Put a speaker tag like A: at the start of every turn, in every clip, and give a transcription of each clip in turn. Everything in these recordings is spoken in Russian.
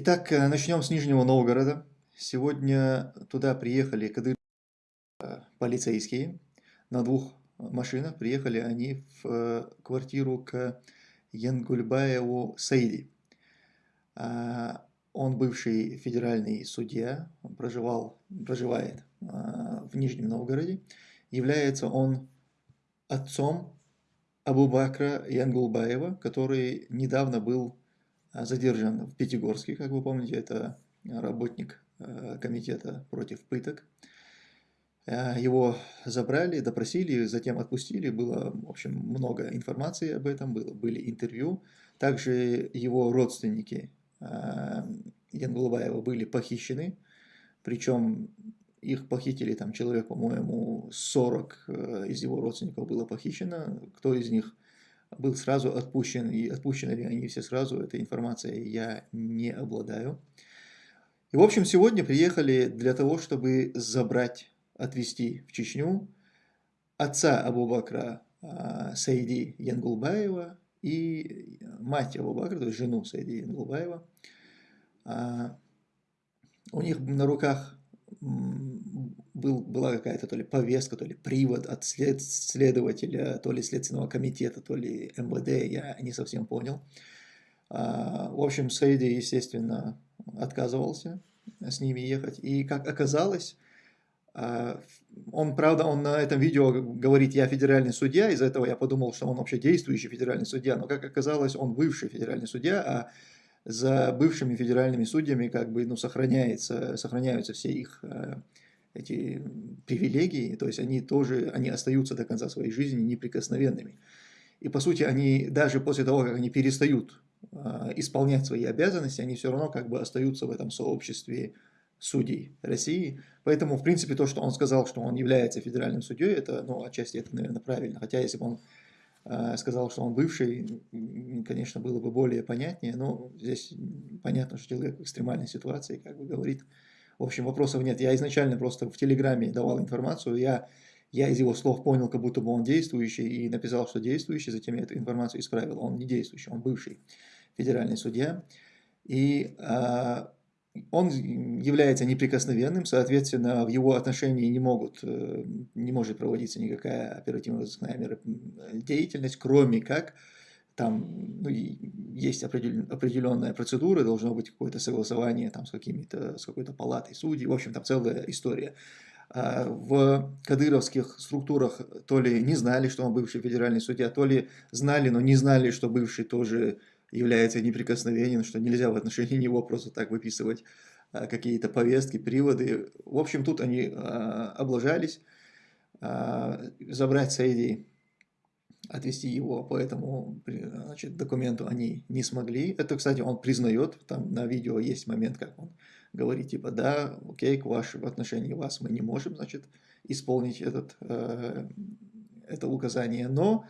A: Итак, э, начнем с Нижнего Новгорода. Сегодня туда приехали кадыр э, полицейские на двух машинах. Приехали они в э, квартиру к Янгульбаеву Саиди. А, он бывший федеральный судья, он проживал, проживает в Нижнем Новгороде. Является он отцом Абу Бакра Янгулбаева, который недавно был а, задержан в Пятигорске, как вы помните, это работник э, комитета против пыток. Его забрали, допросили, затем отпустили. Было, в общем, много информации об этом, было, были интервью. Также его родственники Янгулбаева были похищены, причем их похитили, там человек, по-моему, 40 э, из его родственников было похищено. Кто из них был сразу отпущен, и отпущены ли они все сразу, этой информацией я не обладаю. И, в общем, сегодня приехали для того, чтобы забрать, отвезти в Чечню отца Абу-Бакра а, Саиди Янгулбаева и мать Абу-Бакра, то есть жену Саиди Янгулбаева. А, у них на руках был, была какая-то то ли повестка, то ли привод от след, следователя, то ли Следственного комитета, то ли МВД, я не совсем понял. А, в общем, Саиди, естественно, отказывался с ними ехать. И как оказалось, а, он, правда, он на этом видео говорит, я федеральный судья, из-за этого я подумал, что он вообще действующий федеральный судья, но как оказалось, он бывший федеральный судья, а за бывшими федеральными судьями как бы ну, сохраняется, сохраняются все их э, эти привилегии, то есть они тоже они остаются до конца своей жизни неприкосновенными. И по сути они даже после того, как они перестают э, исполнять свои обязанности, они все равно как бы остаются в этом сообществе судей России. Поэтому, в принципе, то, что он сказал, что он является федеральным судьей, это, ну, отчасти это, наверное, правильно. Хотя, если бы он сказал, что он бывший, конечно, было бы более понятнее, но здесь понятно, что человек в экстремальной ситуации, как бы говорит. В общем, вопросов нет. Я изначально просто в Телеграме давал информацию, я, я из его слов понял, как будто бы он действующий, и написал, что действующий, затем я эту информацию исправил. Он не действующий, он бывший федеральный судья. И а, он является неприкосновенным, соответственно, в его отношении не, могут, э, не может проводиться никакая оперативно-розыскная деятельность, кроме как там ну, есть определенная процедура, должно быть какое-то согласование там, с, с какой-то палатой судей, в общем, там целая история. А в кадыровских структурах то ли не знали, что он бывший федеральный судья, то ли знали, но не знали, что бывший тоже является неприкосновенен, что нельзя в отношении него просто так выписывать а, какие-то повестки, приводы. В общем, тут они а, облажались. А, забрать Саиди, отвести его по этому значит, документу они не смогли. Это, кстати, он признает, там на видео есть момент, как он говорит, типа, да, окей, к вашему в отношении вас мы не можем, значит, исполнить этот, это указание, но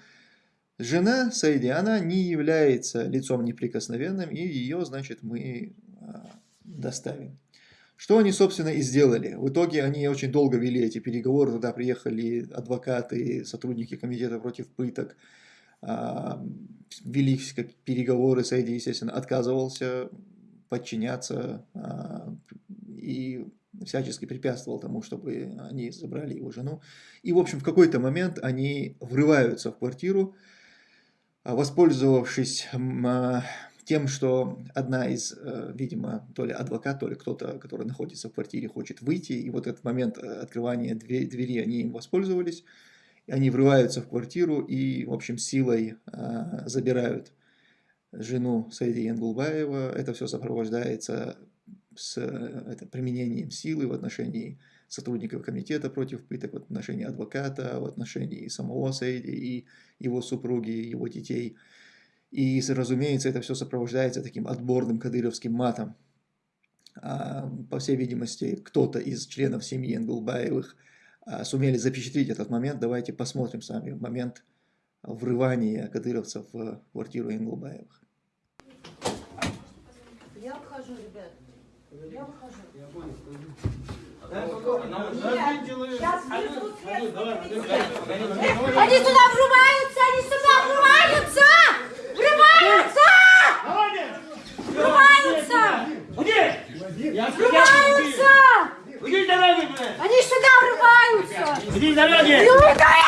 A: Жена Саиди, она не является лицом неприкосновенным, и ее, значит, мы а, доставим. Что они, собственно, и сделали. В итоге они очень долго вели эти переговоры, туда приехали адвокаты, сотрудники комитета против пыток, а, вели переговоры, Саиди, естественно, отказывался подчиняться а, и всячески препятствовал тому, чтобы они забрали его жену. И, в общем, в какой-то момент они врываются в квартиру, воспользовавшись а, тем, что одна из, э, видимо, то ли адвокат, то ли кто-то, который находится в квартире, хочет выйти, и вот этот момент э, открывания двери, они им воспользовались, они врываются в квартиру и, в общем, силой а, забирают жену Саиди Янгулбаева. Это все сопровождается с э, это, применением силы в отношении сотрудников комитета против пыток, в отношении адвоката, в отношении самого Саиди и его супруги, его детей. И, разумеется, это все сопровождается таким отборным кадыровским матом. А, по всей видимости, кто-то из членов семьи Энгулбаевых а, сумели запечатлеть этот момент. Давайте посмотрим с вами момент врывания кадыровцев в квартиру Энгулбаевых.
B: Я обхожу, ребят.
C: Они сюда врываются, они сюда врываются! Врываются! Врываются!
D: Врываются!
E: Они сюда
F: врываются! Они сюда
D: врываются!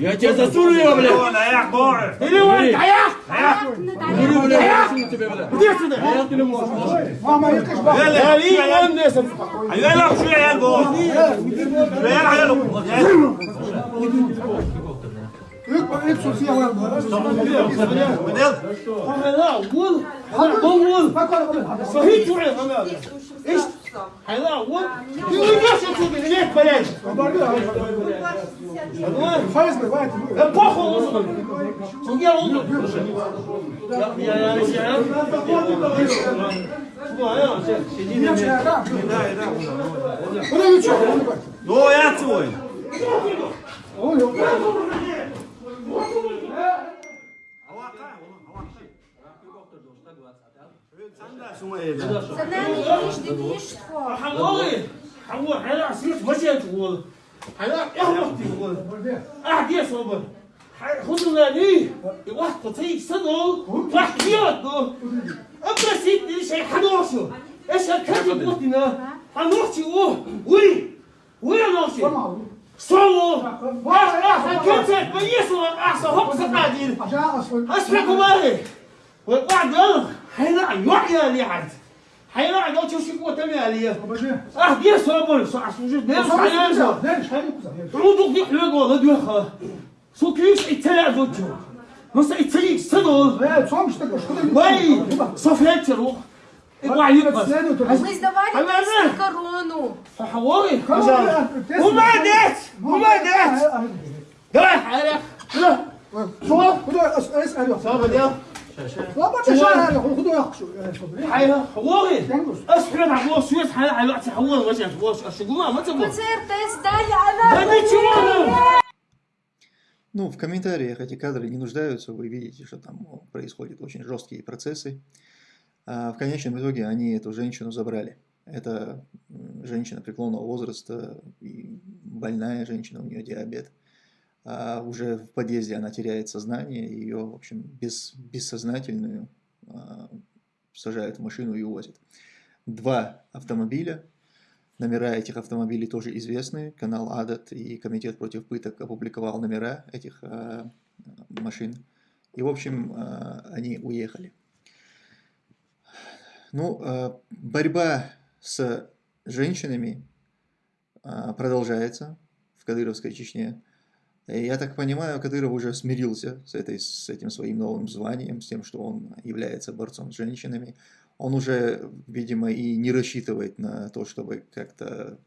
D: يا
E: جزاسون يا
D: يا قاعد يا
F: يا ماما يكش
D: يا لي يا يا يا يا يا إيش Хайла, вот. Ты
F: уйдешь отсюда, нет,
D: блядь. Да похуй лузу. Судья лузу. Я, я,
F: я. Куда вы что?
E: Ну, я твой.
C: Ой, ой.
D: حموري حمور حلا عسيس وجه تقول حلا يهبط تقول أحكي صبر خذوا لاني واحد قطي صدر واحد بيوت أبرا سيد ليش حنوشو إيش هالكذب بطنا حنوشي وه وي وي نوشي صلوا واحد أحسن كتب بيسوا أحسن
F: هبص قاعدين
D: أسمعكم عليه وبعد هنا يوحيا لي عاد هنا عاد لو تشوف شكو تمي
F: عليا
D: آه دير صابر صح سوجد
F: دير صح يا زلمه
D: عودو في حلوق والله دير خا سو كيش يتلعب وجهو مصر يتلي صدر
F: لا تصومش تقش
D: واي صفيت روح
C: Ми здавали персні корону.
F: Говори,
D: казали. Умадець! Умадець! Давай, Аря! Що?
F: Куди? Аря! Що, Аря? 13
D: خذوا يا
C: خشوا حيا
D: والله اسحر
A: Ну, в комментариях эти кадры не нуждаются, вы видите, что там происходят очень жесткие процессы. А в конечном итоге они эту женщину забрали. Это женщина преклонного возраста, и больная женщина, у нее диабет. А уже в подъезде она теряет сознание, ее, в общем, без, бессознательную а, сажают в машину и увозят. Два автомобиля, Номера этих автомобилей тоже известны. Канал Адат и Комитет против пыток опубликовал номера этих э, машин. И, в общем, э, они уехали. Ну, э, борьба с женщинами э, продолжается в Кадыровской Чечне. Я так понимаю, Кадыров уже смирился с, этой, с этим своим новым званием, с тем, что он является борцом с женщинами. Он уже, видимо, и не рассчитывает на то, чтобы как-то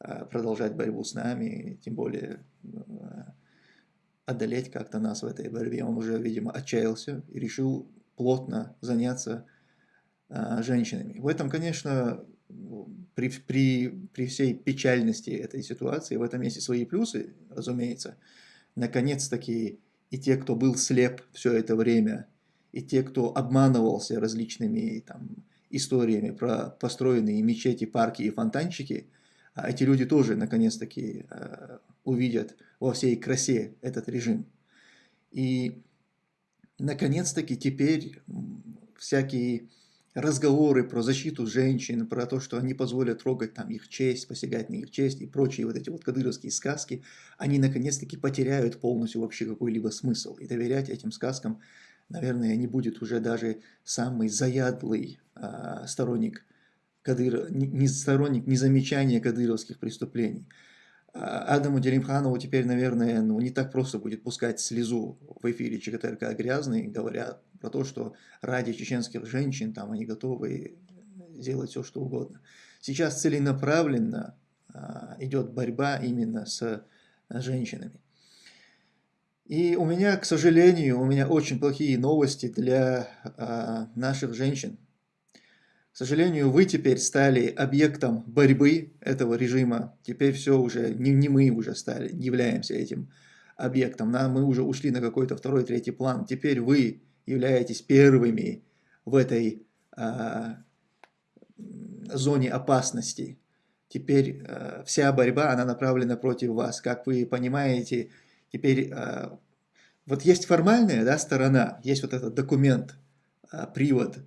A: э, продолжать борьбу с нами, тем более э, одолеть как-то нас в этой борьбе. Он уже, видимо, отчаялся и решил плотно заняться э, женщинами. В этом, конечно, при, при, при всей печальности этой ситуации, в этом есть и свои плюсы, разумеется. Наконец-таки и те, кто был слеп все это время, и те, кто обманывался различными там, историями про построенные мечети, парки и фонтанчики, а эти люди тоже наконец-таки э, увидят во всей красе этот режим. И наконец-таки теперь всякие разговоры про защиту женщин, про то, что они позволят трогать там их честь, посягать на их честь и прочие вот эти вот кадыровские сказки, они наконец-таки потеряют полностью вообще какой-либо смысл. И доверять этим сказкам, наверное, не будет уже даже самый заядлый а, сторонник Кадыр, не, не сторонник незамечания кадыровских преступлений. А, Адаму Делимханову теперь, наверное, ну, не так просто будет пускать слезу в эфире ЧКТРК «Грязный», говоря про то, что ради чеченских женщин там они готовы сделать все, что угодно. Сейчас целенаправленно а, идет борьба именно с женщинами. И у меня, к сожалению, у меня очень плохие новости для а, наших женщин, К сожалению, вы теперь стали объектом борьбы этого режима. Теперь все уже, не, не мы уже стали, являемся этим объектом. Нам, мы уже ушли на какой-то второй, третий план. Теперь вы являетесь первыми в этой а, зоне опасности. Теперь а, вся борьба, она направлена против вас. Как вы понимаете, теперь а, вот есть формальная да, сторона, есть вот этот документ, а, привод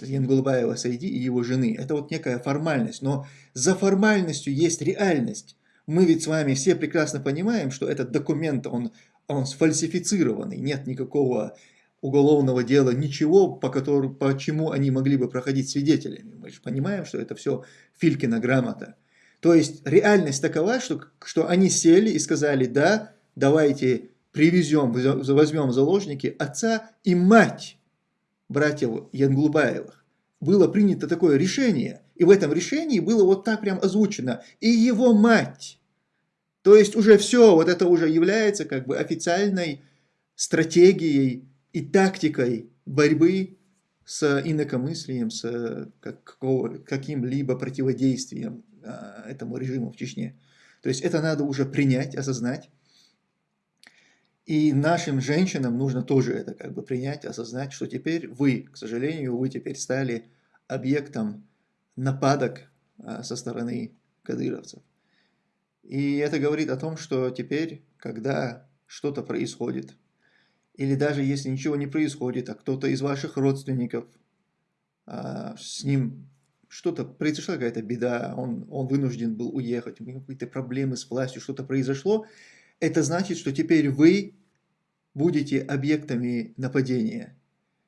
A: Янгулбаева Сайди и его жены. Это вот некая формальность, но за формальностью есть реальность. Мы ведь с вами все прекрасно понимаем, что этот документ, он, он сфальсифицированный, нет никакого уголовного дела, ничего, по, которому, по чему они могли бы проходить свидетелями. Мы же понимаем, что это все Филькина грамота. То есть реальность такова, что, что они сели и сказали, да, давайте привезем, возьмем заложники отца и мать братьев Янглубаевых. Было принято такое решение, и в этом решении было вот так прям озвучено, и его мать. То есть уже все, вот это уже является как бы официальной стратегией и тактикой борьбы с инакомыслием, с каким-либо противодействием а, этому режиму в Чечне. То есть это надо уже принять, осознать. И нашим женщинам нужно тоже это как бы принять, осознать, что теперь вы, к сожалению, вы теперь стали объектом нападок а, со стороны кадыровцев. И это говорит о том, что теперь, когда что-то происходит, или даже если ничего не происходит, а кто-то из ваших родственников, а, с ним что-то, произошла какая-то беда, он, он вынужден был уехать, у него какие-то проблемы с властью, что-то произошло, это значит, что теперь вы будете объектами нападения.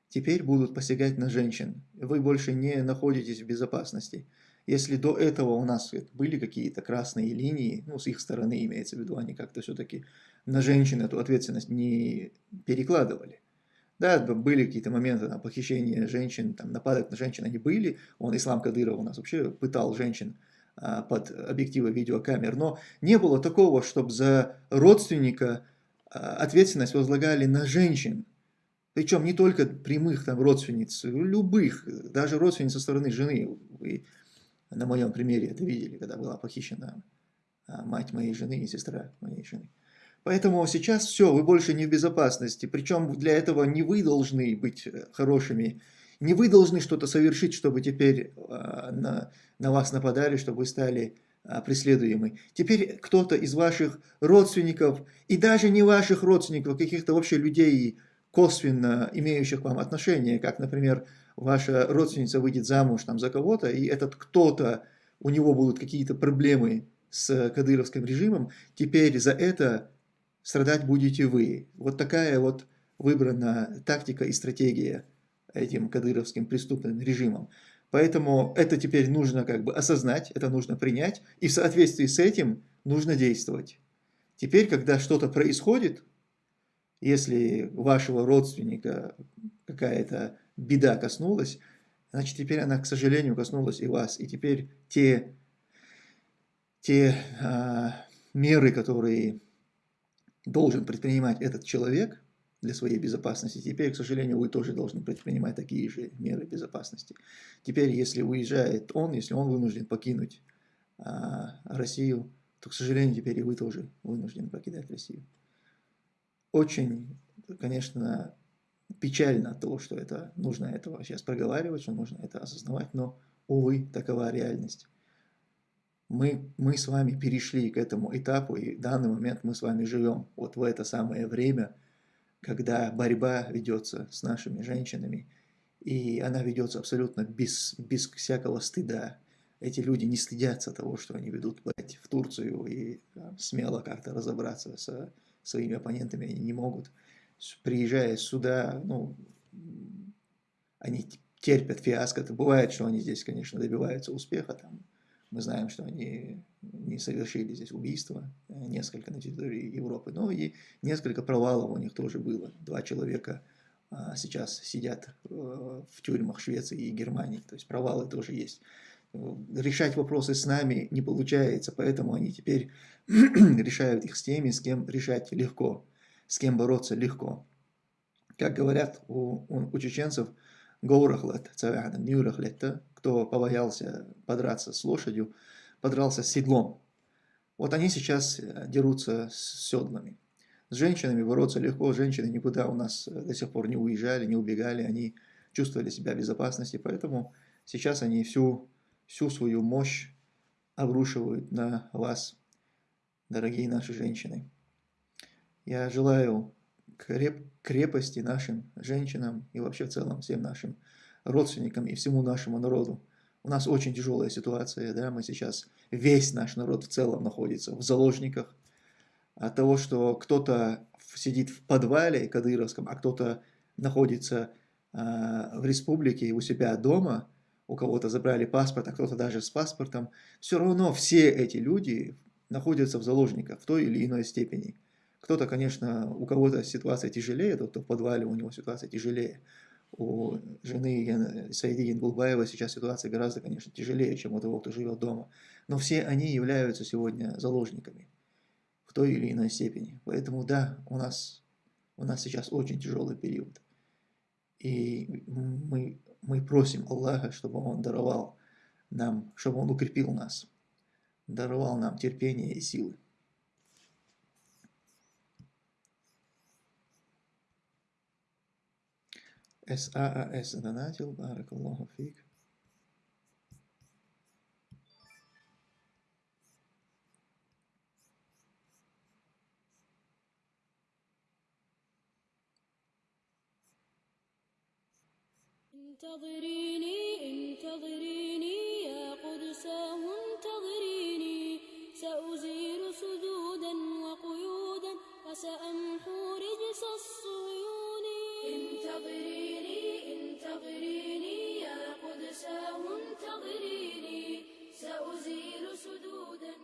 A: Теперь будут посягать на женщин. Вы больше не находитесь в безопасности. Если до этого у нас были какие-то красные линии, ну, с их стороны имеется в виду, они как-то все-таки на женщин эту ответственность не перекладывали. Да, были какие-то моменты на похищение женщин, там, нападок на женщин они были. Он, Ислам Кадыров, у нас вообще пытал женщин а, под объективы видеокамер. Но не было такого, чтобы за родственника ответственность возлагали на женщин. Причем не только прямых там родственниц, любых, даже родственниц со стороны жены. Вы на моем примере это видели, когда была похищена а, мать моей жены и сестра моей жены. Поэтому сейчас все, вы больше не в безопасности. Причем для этого не вы должны быть э, хорошими, не вы должны что-то совершить, чтобы теперь а, на, на вас нападали, чтобы вы стали а, преследуемы. Теперь кто-то из ваших родственников, и даже не ваших родственников, каких-то вообще людей, косвенно имеющих к вам отношение, как, например, ваша родственница выйдет замуж там, за кого-то, и этот кто-то, у него будут какие-то проблемы с кадыровским режимом, теперь за это страдать будете вы. Вот такая вот выбрана тактика и стратегия этим кадыровским преступным режимом. Поэтому это теперь нужно как бы осознать, это нужно принять, и в соответствии с этим нужно действовать. Теперь, когда что-то происходит, если вашего родственника какая-то беда коснулась, значит, теперь она, к сожалению, коснулась и вас. И теперь те, те а, меры, которые должен предпринимать этот человек для своей безопасности, теперь, к сожалению, вы тоже должны предпринимать такие же меры безопасности. Теперь, если уезжает он, если он вынужден покинуть а, Россию, то, к сожалению, теперь и вы тоже вынуждены покидать Россию. Очень, конечно, печально того, что это нужно этого сейчас проговаривать, что нужно это осознавать, но, увы, такова реальность мы, мы с вами перешли к этому этапу, и в данный момент мы с вами живем вот в это самое время, когда борьба ведется с нашими женщинами, и она ведется абсолютно без, без всякого стыда. Эти люди не стыдятся того, что они ведут в Турцию, и там, смело как-то разобраться со своими оппонентами они не могут. Приезжая сюда, ну, они терпят фиаско. Это бывает, что они здесь, конечно, добиваются успеха, там, мы знаем, что они не совершили здесь убийства, э, несколько на территории Европы, но и несколько провалов у них тоже было. Два человека а, сейчас сидят э, в тюрьмах Швеции и Германии, то есть провалы тоже есть. Решать вопросы с нами не получается, поэтому они теперь решают их с теми, с кем решать легко, с кем бороться легко. Как говорят у, у, у чеченцев, Гоурахлет, цавяхадам, нюрахлетта, кто побоялся подраться с лошадью, подрался с седлом. Вот они сейчас э, дерутся с седлами. С женщинами бороться легко, женщины никуда у нас э, до сих пор не уезжали, не убегали, они чувствовали себя в безопасности, поэтому сейчас они всю, всю свою мощь обрушивают на вас, дорогие наши женщины. Я желаю креп, крепости нашим женщинам и вообще в целом всем нашим родственникам и всему нашему народу. У нас очень тяжелая ситуация, да, мы сейчас, весь наш народ в целом находится в заложниках от того, что кто-то сидит в подвале кадыровском, а кто-то находится э, в республике у себя дома, у кого-то забрали паспорт, а кто-то даже с паспортом, все равно все эти люди находятся в заложниках в той или иной степени. Кто-то, конечно, у кого-то ситуация тяжелее, тот, кто в подвале, у него ситуация тяжелее. У жены Саиди Янгулбаева сейчас ситуация гораздо, конечно, тяжелее, чем у того, кто живет дома. Но все они являются сегодня заложниками в той или иной степени. Поэтому да, у нас, у нас сейчас очень тяжелый период. И мы, мы просим Аллаха, чтобы Он даровал нам, чтобы Он укрепил нас, даровал нам терпение и силы. إس آ إس. أنا بارك الله فيك.
G: انتظريني انتظريني يا قدس انتظريني سأزيل سدودا وقيودا وسأمحو انتظريني انتظريني يا قدساه انتظريني. سأزيل سدودا